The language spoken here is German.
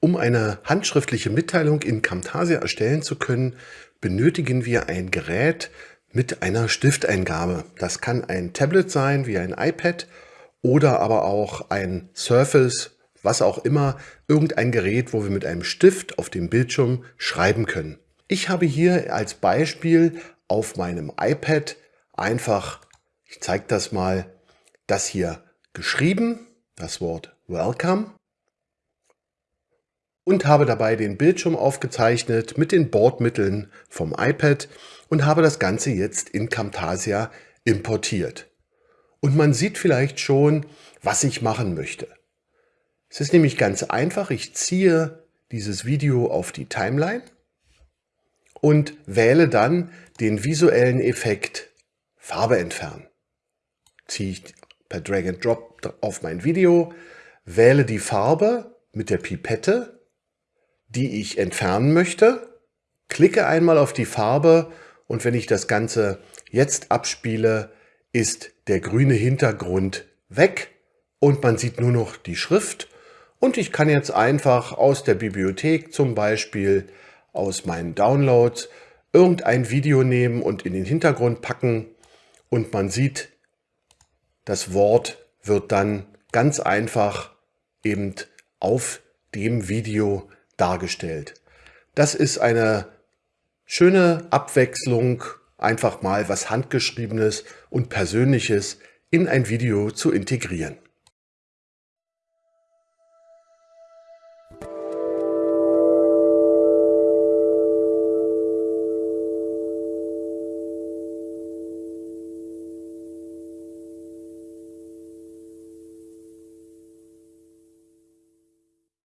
Um eine handschriftliche Mitteilung in Camtasia erstellen zu können, benötigen wir ein Gerät mit einer Stifteingabe. Das kann ein Tablet sein, wie ein iPad, oder aber auch ein Surface, was auch immer, irgendein Gerät, wo wir mit einem Stift auf dem Bildschirm schreiben können. Ich habe hier als Beispiel auf meinem iPad einfach, ich zeige das mal, das hier geschrieben, das Wort Welcome und habe dabei den Bildschirm aufgezeichnet mit den Bordmitteln vom iPad und habe das Ganze jetzt in Camtasia importiert. Und man sieht vielleicht schon, was ich machen möchte. Es ist nämlich ganz einfach. Ich ziehe dieses Video auf die Timeline und wähle dann den visuellen Effekt Farbe entfernen. Ziehe ich per Drag and Drop auf mein Video, wähle die Farbe mit der Pipette die ich entfernen möchte, klicke einmal auf die Farbe und wenn ich das Ganze jetzt abspiele, ist der grüne Hintergrund weg und man sieht nur noch die Schrift. Und ich kann jetzt einfach aus der Bibliothek zum Beispiel aus meinen Downloads irgendein Video nehmen und in den Hintergrund packen. Und man sieht, das Wort wird dann ganz einfach eben auf dem Video dargestellt. Das ist eine schöne Abwechslung, einfach mal was Handgeschriebenes und Persönliches in ein Video zu integrieren.